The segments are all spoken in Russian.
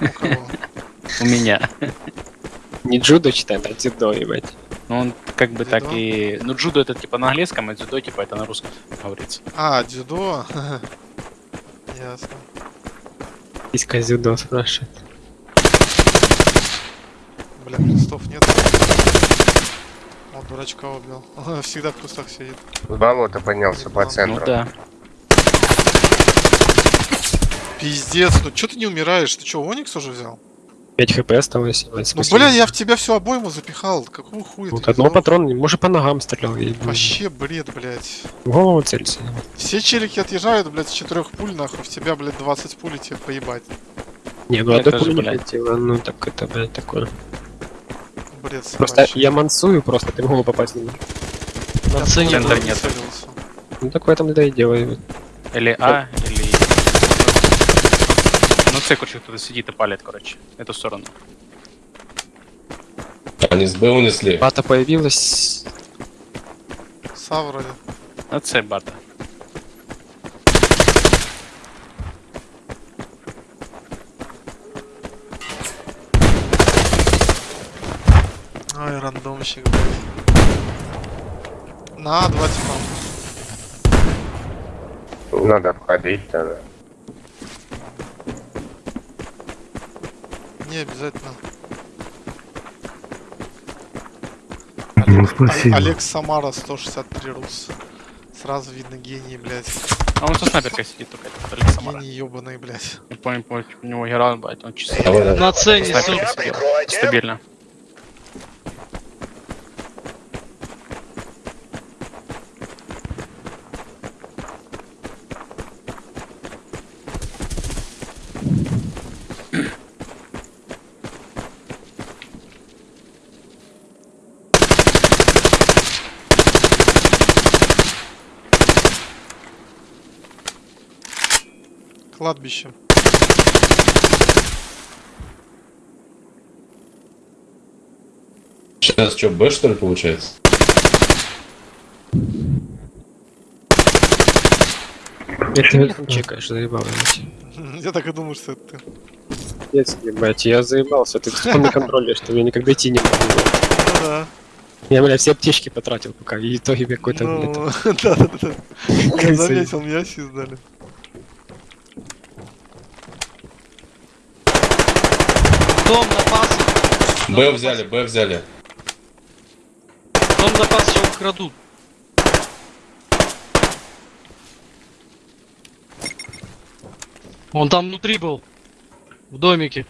У кого? У меня. Не джудо читает, а дзюдо, ебать. Ну, он как бы так Дзюдо? и... Ну, джудо это типа на английском, а дзюдо типа это на русском говорится. А, дзюдо. Ясно. Иска дзюдо спрашивает. Бля, крестов нет. Дурачка убил. Он всегда в кустах сидит. С болота поднялся по Ну центру. да. Пиздец, ну чё ты не умираешь? Ты чё, Оникс уже взял? 5 хп осталось. Ну, бля, я в тебя всю обойму запихал. Какого хуя Вот одного патрона, может по ногам стрелял. я Вообще бред, блядь. В голову целься. Все челики отъезжают, блядь, с четырех пуль, нахуй. В тебя, блядь, 20 пуль и тебе поебать. Не, ну Я одной тоже, пули не блядь. ну так это, блядь, такое. Бред Просто собачий. я мансую, просто ты в голову попасть не можешь. На центре центр нет. Ну так в этом да и ебать. Или А, или... Ну, це, короче, кто-то сидит и палит, короче, эту сторону. Они с Б унесли. Бата появилась. Са вроде. Ну, це бата. Рандомщик, блядь. На, два типа. Надо входить тогда. Не обязательно. Ну, спасибо. Олег Самара 163 рус. Сразу видно гений, блядь. А он со снайперкой сидит только, этот Алекс Самара. Гений ебаный, блядь. Не помню, помню, у него герой, блядь, он чисто. На цене, сука. Стабильно. Кладбище. Сейчас что, Б что ли получается? Это ты там чекаешь, заебал. Я так и думаю, что это ты. Пиздец, ебать, я заебался. Ты вспомни контроль, что я никогда идти не могу. Ну да. Я, бля, все аптечки потратил пока, и итоге какой-то, Ну, да-да-да. Я заметил, меня сиздали. Дом на пас. Б взяли, Б взяли. Дом на пас все украдут. Он там внутри был. В домике.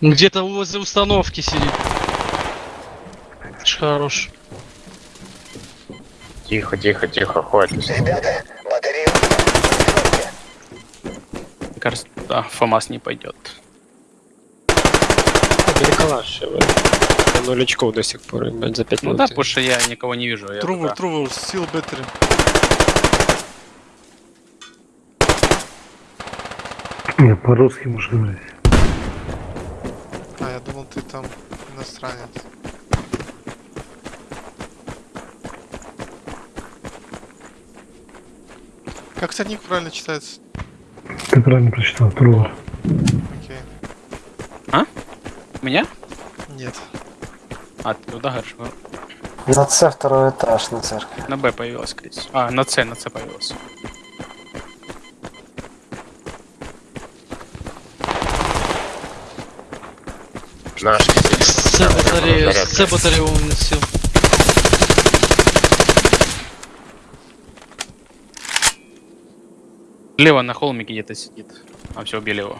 Где-то возле установки сидит. Хорош. Тихо, тихо, тихо, хватит. Мне кажется, да, ФАМАС не пойдет. переколаш, ебать. Я Ноль очков до сих пор, ебать, за 5 Ну минут. да, потому что я никого не вижу. Я Трувор, только- Трувор, стил беттери. Я по-русски можешь говорить. А, я думал, ты там иностранец. Как у тебя ник правильно читается? Ты правильно прочитал, Трувор. Окей. Меня? Нет. А, ты туда? Ну, На С второй этаж на церкви. На Б появилась, всего. А, на С, на С появилась. Наш С батарею, с батарею он Лево на холмике где-то сидит. А все, убили его.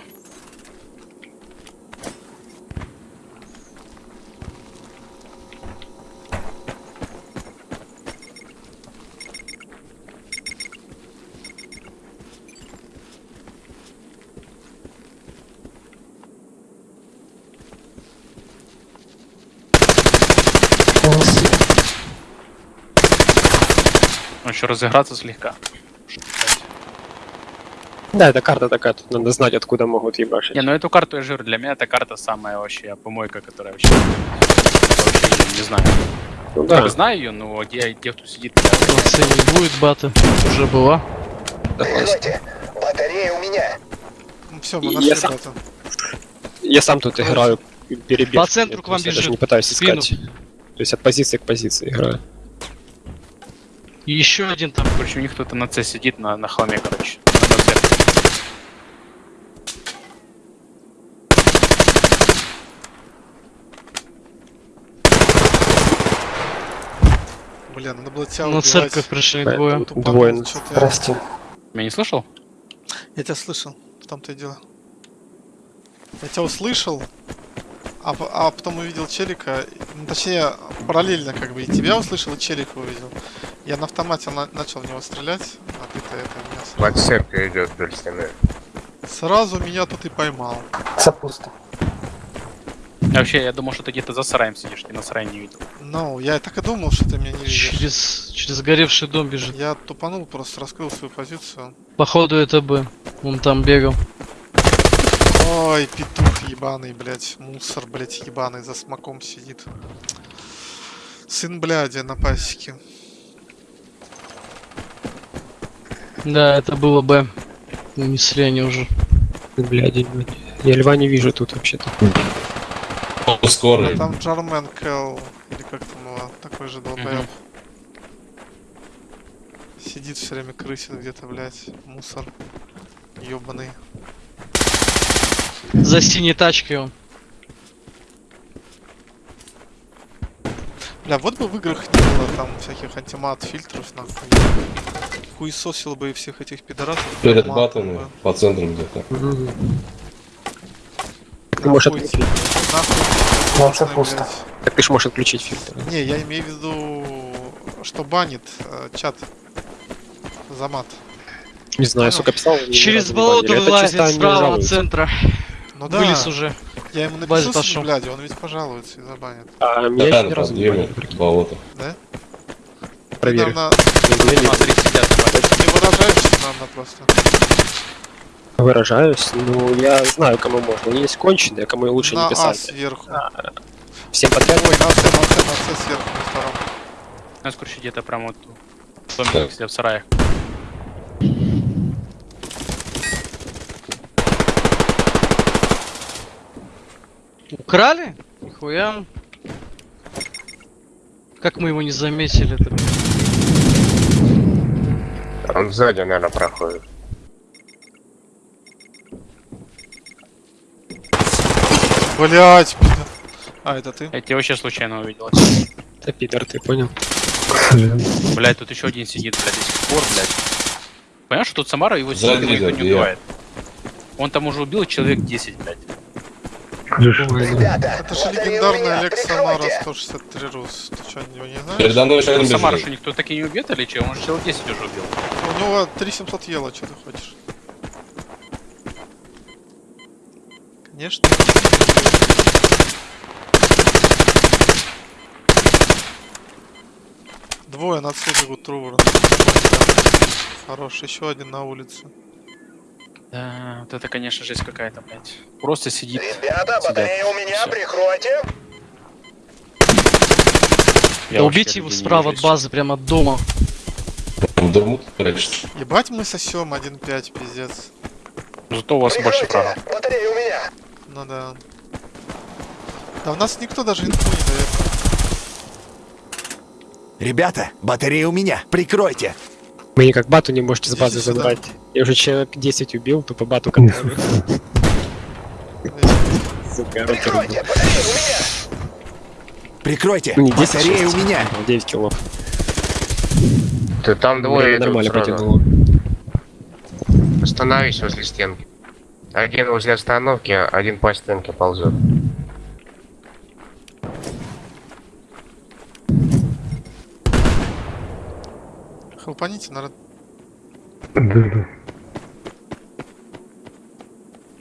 Он еще разыграться слегка. Да, это карта такая, тут надо знать, откуда могут ебашить. Не, ну эту карту я жир, для меня эта карта самая вообще помойка, которая вообще... вообще не- не знаю. Ну да, знаю ее, но где, где кто сидит, Молодцы, не будет бата. Уже была. Ну все, мы нашли я сам- я сам тут играю перебег. По центру Я к вам просто даже бежит. не пытаюсь В спину. искать. То есть от позиции к позиции играю. И еще один там. Короче, у них кто-то на С сидит на, на холме, короче. Блин, надо было тебя На убивать. церковь пришли Поэтому двое. Тупанул, Двое. Прости. Меня не слышал? Я тебя слышал, в том-то и дело. Я тебя услышал, а, по- а потом увидел челика, ну, точнее, параллельно как бы и тебя услышал, и челика увидел. Я на автомате на- начал в него стрелять, а ты-то это меня сразу, Под церковью идет вдоль стены. сразу меня тут и поймал. Це пусто. Я вообще, я думал, что ты где-то за сараем сидишь, ты на сарае не видел. Ну, я так и думал, что ты меня не видишь. Через, через горевший дом бежит. Я тупанул, просто раскрыл свою позицию. Походу это Б. Он там бегал. Ой, петух ебаный, блядь, мусор, блядь, ебаный, за смоком сидит. Сын бляди на пасеке. Да, это было Б. Унесли они уже. Блядь, я льва не вижу тут вообще-то. О, А скорый. там Джармен Кэл, или как там его, такой же долбоеб. Сидит все время крысит где-то, блядь, мусор. Ёбаный. За синей тачкой он. Бля, вот бы в играх не было там всяких антимат, фильтров, нахуй. Хуесосил бы и всех этих пидорасов. Перед бы. по центру где-то. Ты можешь отключить. нахуй, Ну, пусто. блядь. Так ты ж можешь отключить фильтр. Не, я имею в виду, что банит э, чат за мат. Не знаю, сука, писал. Через болото вылазит справа от центра. Ну да, Вылез уже. я ему напишу пошёл. сын, бляди, он ведь пожалуется и забанит. А меня Да, ни разу не прикинь. болото. Да? Проверю. Смотри, сидят. не выражаешься, наверное, просто. Выражаюсь. Ну, я знаю, кому можно. Есть конченые, кому лучше на не А писать. сверху. Всем подряд. Ой, на С, на С, на С сверху, на втором. Нас, короче, где-то прям вот в доме сидят в сараях. Украли? Нихуя. Как мы его не заметили -то? Он сзади, наверное, проходит. Блять, А, это ты? Я тебя вообще случайно увидел. Да, пидор, ты понял? Блять, тут еще один сидит, блядь, до сих пор, блядь. Понимаешь, что тут Самара его сидит, его никто не убивает. Он там уже убил человек 10, блядь. Хорошо. Это же легендарный Олег Самара 163 Рус. Ты что, не знаешь? Еще один Самара, бежит. что никто таки не убит или че? Он же человек 10 уже убил. У него 3700 ела, что ты хочешь? Конечно. Двое на отсюда бегут Трувора. Хорош, еще один на улице. Да, вот это, конечно, жесть какая-то, блядь. Просто сидит. Ребята, сидят. батарея у меня, Всё. прикройте. Я Да убейте его справа от базы, прямо от дома. В дому прячется. Ебать мы сосем 1.5, пиздец. Зато у вас больше права. Батарея у меня. Ну да. Да у нас никто даже инфу не дает. Ребята, батарея у меня, прикройте. Вы никак бату не можете с базы забрать. Я уже человек 10 убил, тупо бату контролю. Прикройте, батарея у меня. Прикройте, Ну не 10, батарея у 6. меня. 9 килов. Ты там двое Время идут нормально потянуло. Остановись возле стенки. Один возле остановки, один по стенке ползет. Хлопаните, народ. Да-да.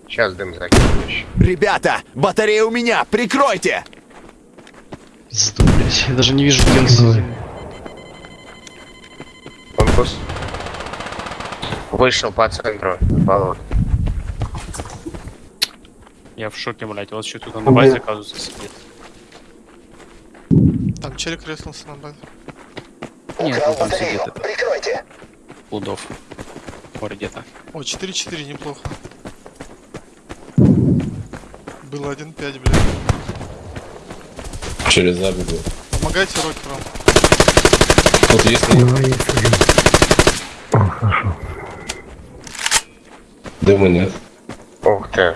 Сейчас дым закинем еще. Ребята, батарея у меня, прикройте. Пизду, блядь. Я даже не вижу, где он сидит. Он пус. Вышел по центру. Болот. Я в шоке, блядь. Вот еще тут на базе, оказывается, сидит. Там челик резнулся на базе. Нет, ну там сидит это. Лудов. Ой, где-то. О, 4-4, неплохо. Было 1-5, блядь. Через забегу. Помогайте Рокки вам. Тут есть есть один. О, хорошо. дыма нет. Ух ты.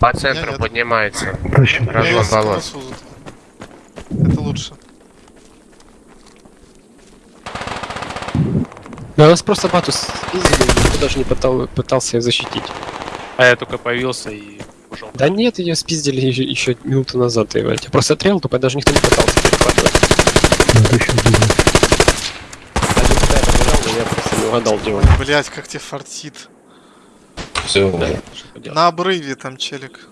По центру нет. поднимается. Разлом болот. носу зато. Это лучше. Да нас просто бату спиздили, никто даже не пытал, пытался ее защитить. А я только появился и ушел. Да нет, ее спиздили еще, еще минуту назад, ебать. Я просто отреал, тупо даже никто не пытался перехватывать. Надо еще один. Один когда я побежал, но я просто не угадал, где он. Блять, как тебе фартит. Все, поделать. На обрыве там челик.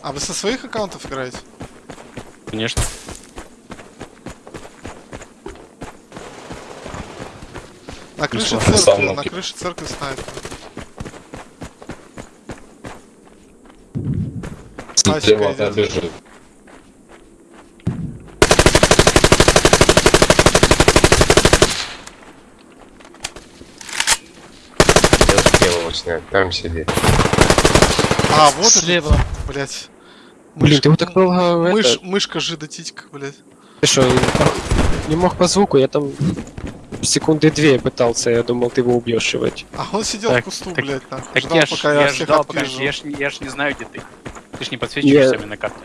А вы со своих аккаунтов играете? Конечно. На крыше церкви, на крыше церкви снайпер. слева от бежит. Снять. Там сидит. А, вот Слева. это, блять. Блин, ты вот так долго это- Мышь, мышка жида титька, блять. Ты что, не мог по звуку, я там секунды две пытался, я думал, ты его убьешь, ебать. А он сидел Так, в кусту, так- блять, нахуй. Так ждал, я ж, пока я я ж ждал, пока... Я ж, я ж не знаю, где ты. Ты ж не подсвечиваешься мне на карте.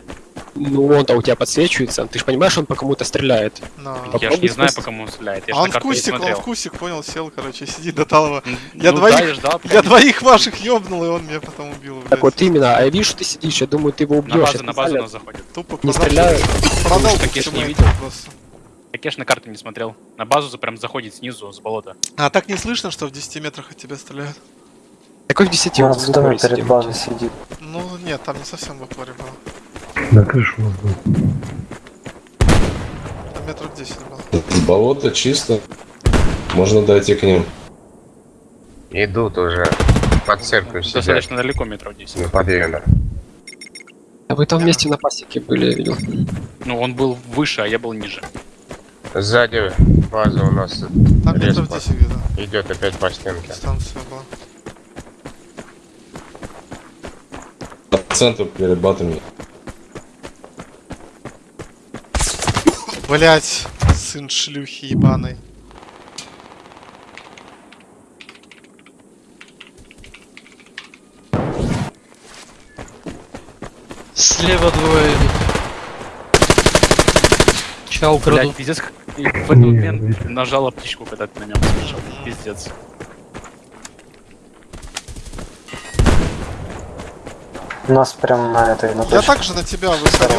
Ну, он-то у тебя подсвечивается, ты же понимаешь, он по кому-то стреляет. На. Я ж Попробуй не знаю, по кому он стреляет. Я ж А на он в кустик, он в кустик, понял, сел, короче, сидит до талого. Я ну двоих- да, я ждал, Я двоих ваших ёбнул, и он меня потом убил, блядь. Так вот именно, а я вижу, что ты сидишь, я думаю, ты его убьешь. на базу, я на базу нас заходит. Тупо Не стреляю. Продал такие ж не видел. просто. Я ж на карту не смотрел. На базу за- прям заходит снизу, с болота. А так не слышно, что в 10 метрах от тебя стреляют? Какой в 10 Он он в доме перед базой сидит. Ну нет, там не совсем в акваре было. На крышу у нас был. Там метров 10 было. Болото чисто. Можно дойти к ним. Идут уже. Под церковью сидят. Достаточно далеко, метров 10. На подъеме. А вы там вместе на пасеке были, я видел. Ну, он был выше, а я был ниже. Сзади база у нас Там метров Резко. 10 где-то идет опять по стенке. дистанция была. По центру перед батами. Блять, сын шлюхи ебаной. Слева двое Ча украду. Блять, пиздец, в этот момент нажал птичку, когда ты на нем слышал. Пиздец. У нас прям на этой, на Я также на тебя выходил.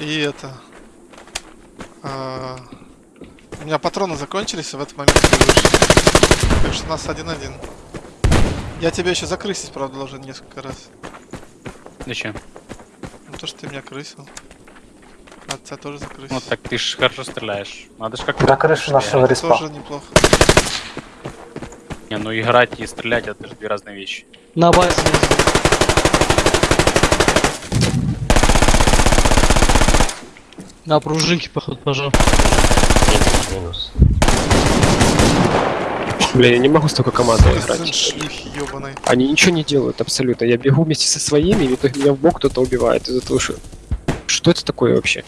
И это... а, У меня патроны закончились, и в этот момент ты вышел. Так что у нас один-один. Я тебя еще закрысить, правда, должен несколько раз. Зачем? Ну то, что ты меня крысил. А тебя тоже закрысить. Ну так ты ж хорошо стреляешь. Надо ж как-то... До крыши нашего респа. Тоже неплохо. Не, ну играть и стрелять это же две разные вещи. На базе. На пружинке, походу, пожал. Минус. Бля, я не могу столько команды играть. Они ничего не делают абсолютно. Я бегу вместе со своими, и в итоге меня в бок кто-то убивает из-за того, что... Что это такое вообще?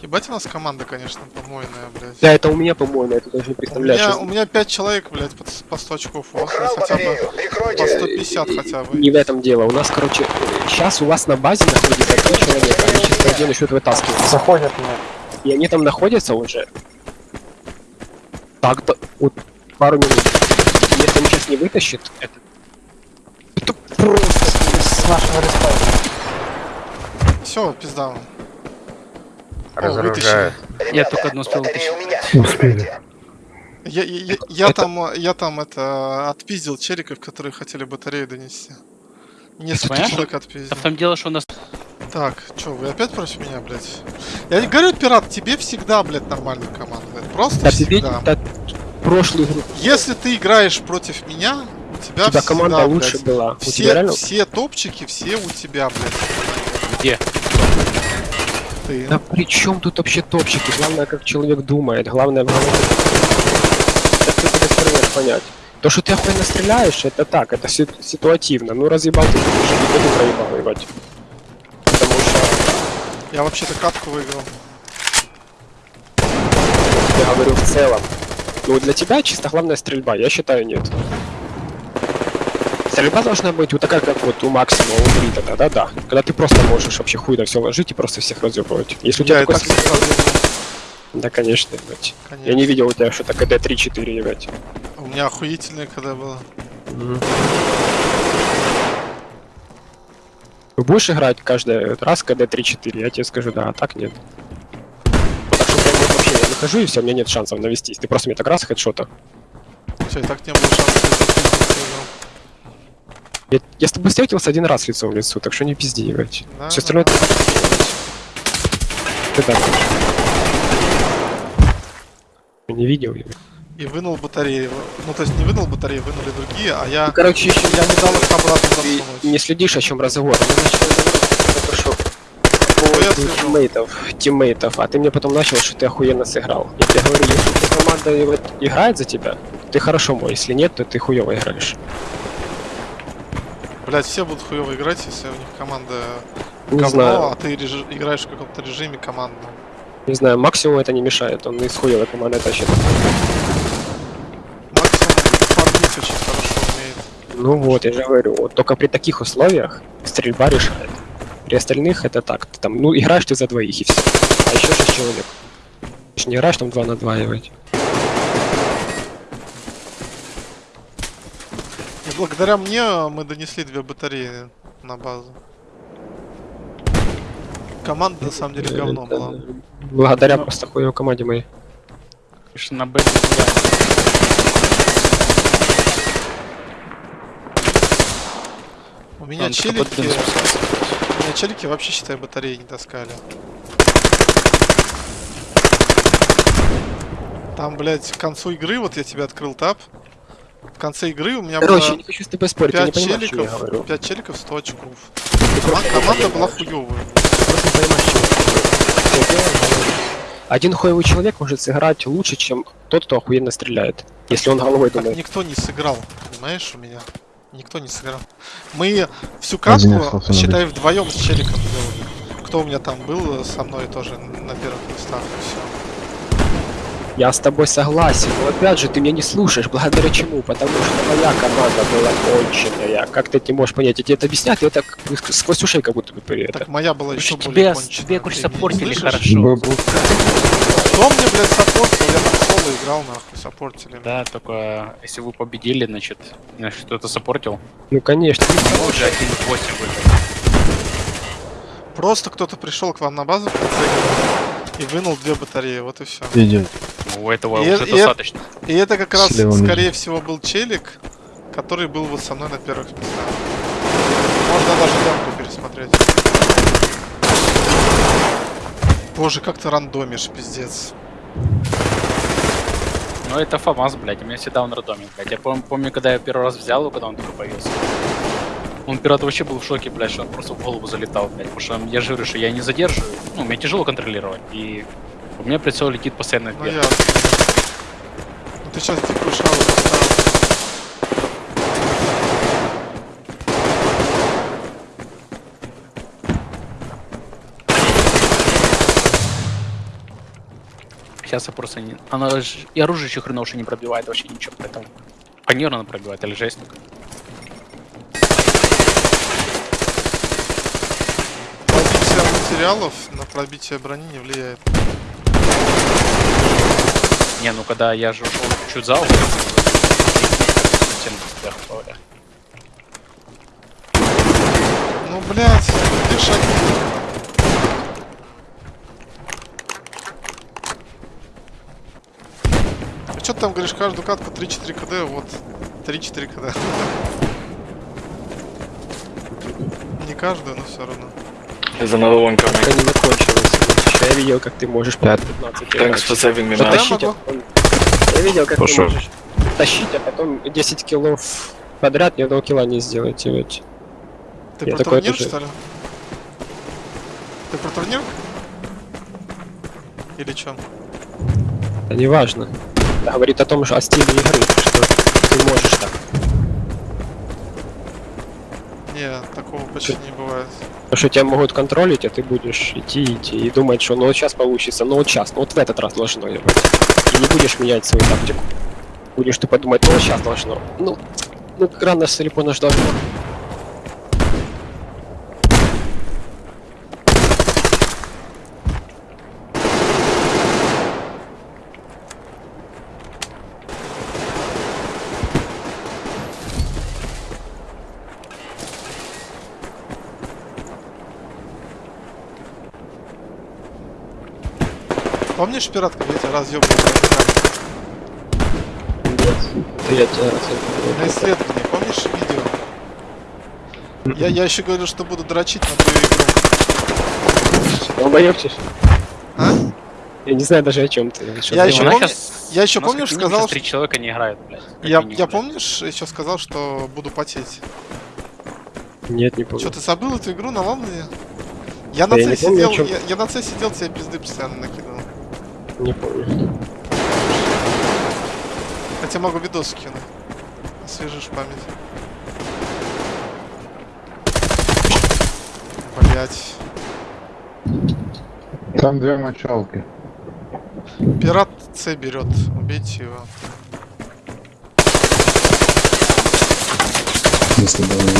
Ебать у нас команда, конечно, помойная, блядь. Да, это у меня, по-моему, это даже не У представляешь. меня, что- у меня 5 человек, блядь, по, по 100 очков. У вас хотя бы по 150 хотя бы. Не в этом дело. У нас, короче, сейчас у вас на базе находится три человека. Они сейчас по идее начнут вытаскивать. Заходят мне. И они там находятся уже. Так, да, вот пару минут. Если он сейчас не вытащит, это... Это просто... С нашего респа. все, пизда. Вам. О, Разоружаю. Я только одну успел вытащить. Успели. Я, я, я- я там, э, я там это отпиздил чериков, которые хотели батарею донести. Несколько понятно? человек А отпиздил. в том дело, что у нас Так, чё, вы опять против меня, блядь? Я не говорю, пират, тебе всегда, блядь, нормально команда. Просто Да ты всегда. да, прошлую игру Если ты играешь против меня, у тебя, у тебя всегда, команда блядь, лучше была. У тебя Все, реально... все топчики, все у тебя, блядь. где? Ты. Да при чем тут вообще топчики? Главное, как человек думает. Главное, главное, как ты это понять. То, что ты охуенно стреляешь, это так, это си- ситуативно. Ну, разъебал ты, уже не буду проебал ебать. Потому что, Я вообще-то катку выиграл. я говорю, в целом. Ну, для тебя чисто главная стрельба, я считаю, нет. Стрельба должна быть вот такая, как вот у Максима, у Брита, да-да-да. Когда ты просто можешь вообще хуй на все ложить и просто всех разъебывать. Если у тебя Я такой так Да, конечно, ебать. конечно. Я не видел у тебя что-то КД 3-4, ебать. У меня охуительное когда было. Вы будешь играть каждый раз КД 3-4, я тебе скажу, да, а так нет. Вот так что вот вообще я выхожу и все, у меня нет шансов навестись. Ты просто мне так раз хедшота. Все, и так не было шансов. Я, я с тобой встретился один раз лицом в лицо, так что не пизди, ебать. Да, Все да. остальное ты Ты так Не видел, ебать. И вынул батареи. Ну, то есть не вынул батареи, вынули другие, а я, Ну, короче, еще я не дал их обратно ты засунуть. не следишь, о чем разговор. Мы начали разговор по тиммейтов, тиммейтов, а ты мне потом начал, что ты охуенно сыграл. Я тебе говорю, если команда играет за тебя, ты хорошо мой, если нет, то ты хуево играешь. Блять, все будут хуево играть, если у них команда Не говно, знаю, а ты реж- играешь в каком-то режиме командном. не знаю, максимум это не мешает, он из хуевой команды тащит. Максимум фармить очень хорошо умеет. Ну вот, я же говорю, вот только при таких условиях стрельба решает. При остальных это так, ты там, ну играешь ты за двоих и все. А еще шесть человек. Ты не играешь там 2 на 2, ебать. И благодаря мне мы донесли две батареи на базу. Команда на самом деле говно была. Благодаря просто хуевой команде моей. Конечно, на Б. У меня Он челики, у меня челики вообще считай батареи не таскали. Там, блядь, к концу игры, вот я тебе открыл тап. В конце игры у меня Короче, было не хочу с тобой спорить, я не 5 понимаю, что я челиков, говорю. 5 челиков, 100 очков. Ты Кома- просто не Команда была хуёвая. Ты просто не понимаешь, что я говорю. Один хуевый человек может сыграть лучше, чем тот, кто охуенно стреляет. Если он головой Так думает. никто не сыграл, понимаешь, у меня. Никто не сыграл. Мы всю катку, считай, вдвоем с челиком делали. Кто у меня там был со мной тоже на первых местах, и все. Я с тобой согласен, но опять же ты меня не слушаешь. Благодаря чему? Потому что моя команда была конченая. Как ты не можешь понять? Я тебе это объясняю, ты это сквозь ушей как будто бы при это. Так моя была еще Слушай, более тебя, конченая. тебе не саппортили хорошо. Кто мне, блядь, саппортил? Я там соло играл, нахуй, саппортили. Да, только если вы победили, значит, значит кто-то саппортил. Ну конечно. Мы уже 1-8 выиграли. Просто кто-то пришел к вам на базу в конце игры и вынул две батареи, вот и все. Идет. Ну, У этого И уже это- и достаточно. И это как раз, Слева скорее всего, был челик, который был вот со мной на первых местах. Можно даже демку пересмотреть. Боже, как ты рандомишь, пиздец. Ну это ФАМАС, блядь, у меня всегда он рандомит, блядь. Я пом- помню, когда я первый раз взял его, когда он только появился. Он пират вообще был в шоке, блядь, что он просто в голову залетал, блядь. Потому что я же говорю, что я не задерживаю, ну, мне тяжело контролировать. И у меня прицел летит постоянно Ну вверх. я... Ну ты сейчас дикую шару поставил. Сейчас я просто не... Она ж... И оружие еще хреново не пробивает вообще ничего, поэтому... Фанер она пробивает, или жестик. Пробитие материалов на пробитие брони не влияет. Не, ну когда я же ушел чуть за угол, Ну, блядь, где А что ты там говоришь, каждую катку 3-4 кд, вот 3-4 кд. Не каждую, но все равно. Из одного вон камня. не закончил. Я видел, как ты можешь 5-15 Thanks играть. for saving me, Да, man. Тащить, а могу. потом... Я видел, как ты Слушай. можешь тащить, а потом 10 киллов подряд ни одного килла не сделаете. ведь. Ты Я про такой турнир, тоже. что ли? Ты про турнир? Или чё? Это не важно. Это говорит о том, что о стиле игры, что ты можешь так. Не, такого почти не бывает. Потому что тебя могут контролить, а ты будешь идти, идти и думать, что ну вот сейчас получится, ну вот сейчас, ну вот в этот раз должно быть. И не будешь менять свою тактику. Будешь тупо думать, ну вот сейчас должно. Ну, ну рано или поздно Помнишь пират, когда я тебя? Это я тебя На исследовании, помнишь видео? Я, я еще говорил, что буду дрочить на твою игру. Долбоёбчишь? А? Я не знаю даже о чем ты. Что Я ты еще помню- щас- Я еще помнишь как минимум сказал, три человека не играют, блядь. Я, минимум, я блядь. помнишь, еще сказал, что буду потеть. Нет, не помню. Что, ты забыл эту игру на Ламле? Я на Да я не помню, о сидел, я, я на С сидел, тебе пизды постоянно. Не помню. Хотя могу видос скину. Освежишь память. Блять. Там две мочалки. Пират С берет. Убейте его. Если бы не.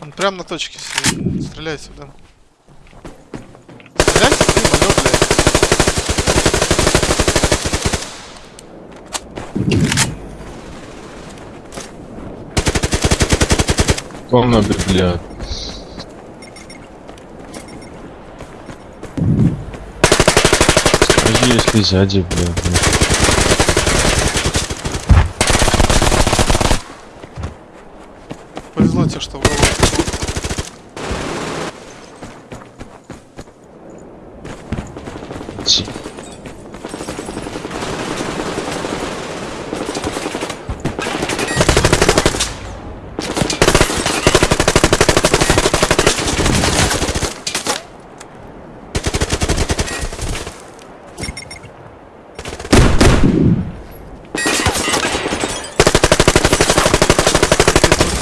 Он прям на точке сидит. Стреляй сюда. Стреляйте ты, алё, блядь. Он бля. Скажи, если сзади, бля. Повезло тебе, что в голову попал.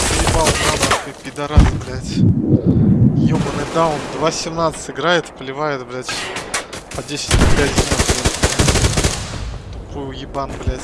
Заебал надо, ты пидорас, блядь. Ёбаный даун, 2.17 играет, поливает, блядь, по 10 на 5 Тупой уебан, блядь.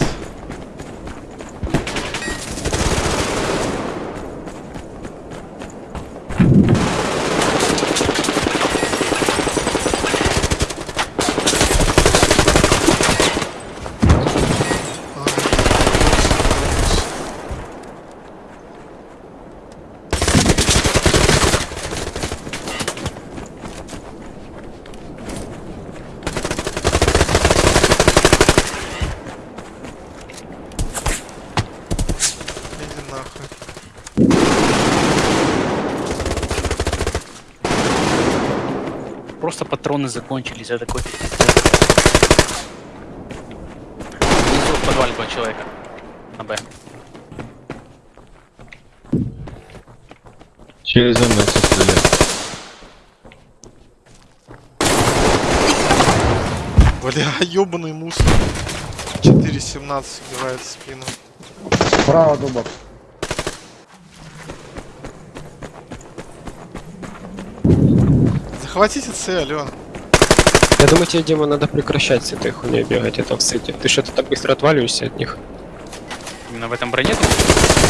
Иди нахуй. Просто патроны закончились, я такой... Внизу в подвале два человека. На Б. Через МС стреляет. Бля, ёбаный мусор. 4.17 убивает спину. Справа дубок. Захватите С, алё. Я думаю, тебе, Дима, надо прекращать с этой хуйней бегать, это в сети. Ты что-то так быстро отваливаешься от них. Именно в этом броне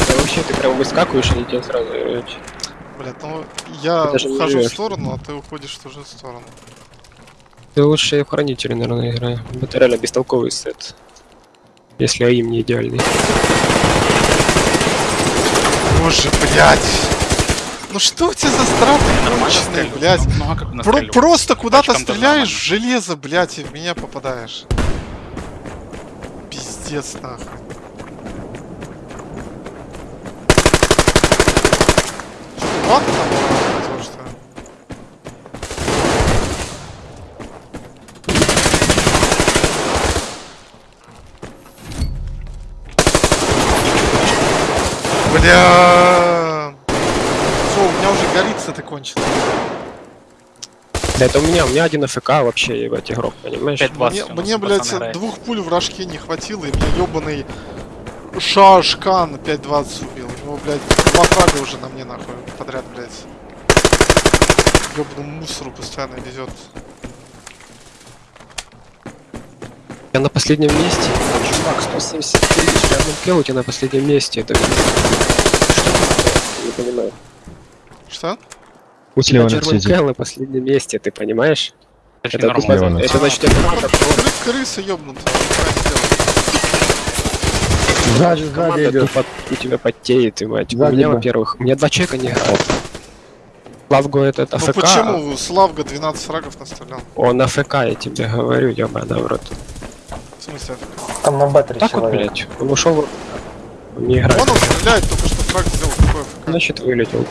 Да вообще, ты прям выскакиваешь и тебя сразу... Блядь, ну я ухожу в сторону, а ты уходишь в ту же сторону. Ты лучше я в хранителе, наверное, играю. Это реально бестолковый сет. Если АИМ не идеальный. Боже, блядь. Ну что у тебя за страты конченые, блядь? Ну а как Про- просто куда-то стреляешь в железо, блядь, и в меня попадаешь. Пиздец, нахуй. Что, там что? Бля. С этой кончилось. Да это у меня, у меня один АФК вообще ебать игрок, понимаешь? 5-20 Мне, мне, блядь, играет. двух пуль в рожке не хватило, и меня ебаный Шашкан 5.20 убил. У него, блядь, два фрага уже на мне нахуй подряд, блядь. Ёбану мусору постоянно везет. Я на последнем месте. Чувак, 173, я тебя на последнем месте. Это. Что ты Не понимаю. Что? У тебя Kill на последнем месте, ты понимаешь? Это Это, это значит, это команда, Кры- крыса делает. Сзади, сзади идет. у тебя потеет, и мать. У Сзади, меня, да. во-первых, у меня два человека не играют. Лавго этот Ну АФК, почему Славга 12 фрагов настрелял? он АФК, я тебе говорю, ёбаный в рот. В смысле? Там на Б3 Так вот, человек. блядь, он ушел, он не играет, он стреляет, только что фраг сделал АФК. значит вылетел.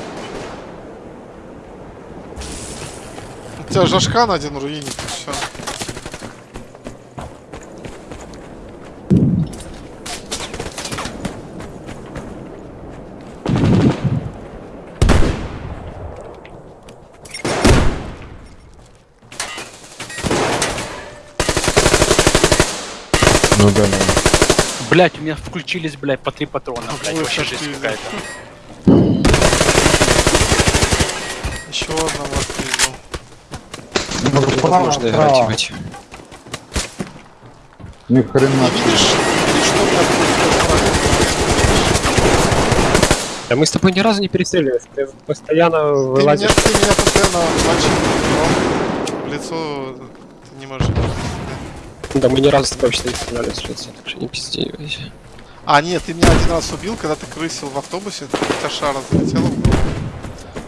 У тебя Жашкан один руинит, все. Ну да, Блять, у меня включились, блядь, по три патрона, блядь, Ой, вообще ты- какая-то. Еще одного Ну, справа, Невозможно играть, ебать. Ни хрена. Меня Да мы с тобой ни разу не перестреливались, ты постоянно Ты меня, вылазишь. ты меня постоянно мочишь, в лицо ты не можешь. Да мы ни разу с тобой вообще не стреляли с лица, так что не пизди. А, нет, ты меня один раз убил, когда ты крысил в автобусе, у тебя шара залетела в голову.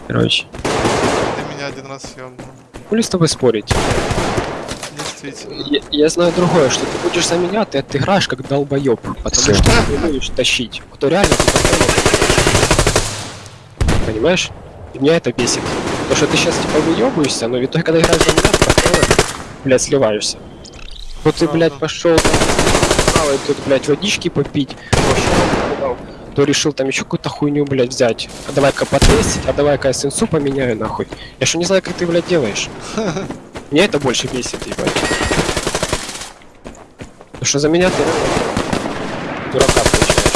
Короче, Ты меня один раз съебнул. Хули с тобой спорить? Действительно. Я, я знаю другое, что ты будешь за меня, ты отыграешь как долбоеб, потому Всё. что ты умеешь тащить. Кто реально ты такой. Понимаешь? И меня это бесит. Потому что ты сейчас типа выебываешься, но в итоге, когда играешь за меня, ты постоянно, блядь, сливаешься. Вот ты, блядь, пошел там, правой тут, блядь, водички попить, пошел, то решил там еще какую-то хуйню, блядь, взять. А давай-ка потестить, а давай-ка сенсу поменяю, нахуй. Я что не знаю, как ты, блядь, делаешь. Меня это больше бесит, ебать. Потому что за меня ты дурака получаешь.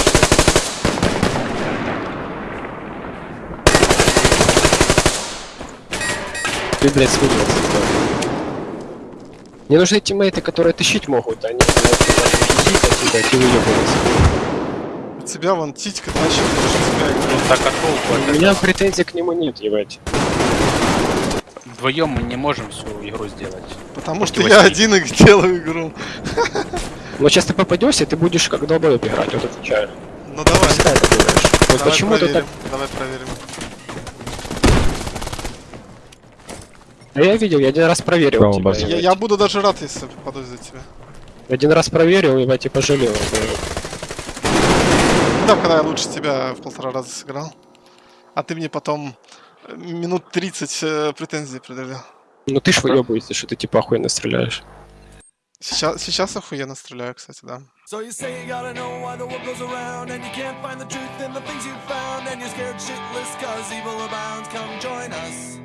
Ты, блядь, смеялся. Мне нужны тиммейты, которые тащить могут, а не, блядь, хихикать, ебать, и выебываться. У тебя вон титька тащит, тебя. Ну так а толку У меня претензий к нему нет, ебать. Вдвоем мы не можем всю игру сделать. Потому что я один их делаю игру. Но сейчас ты попадешься, ты будешь как долбоеб играть, вот отвечаю. Ну давай, Всегда это делаешь. Вот давай почему ты так проверим. Давай проверим. Да я видел, я один раз проверил Право тебя. Я, я буду даже рад, если попаду за тебя. Один раз проверил, ебать, и пожалел. да. Да, когда я лучше тебя в полтора раза сыграл. А ты мне потом э, минут 30 э, претензий предъявлял. Ну ты ж выебываешься, что ты типа охуенно стреляешь. Сейчас, сейчас охуенно стреляю, кстати, да. So you say you gotta know why the world goes around And you can't find the truth in the things you found And you're scared shitless cause evil abounds Come join us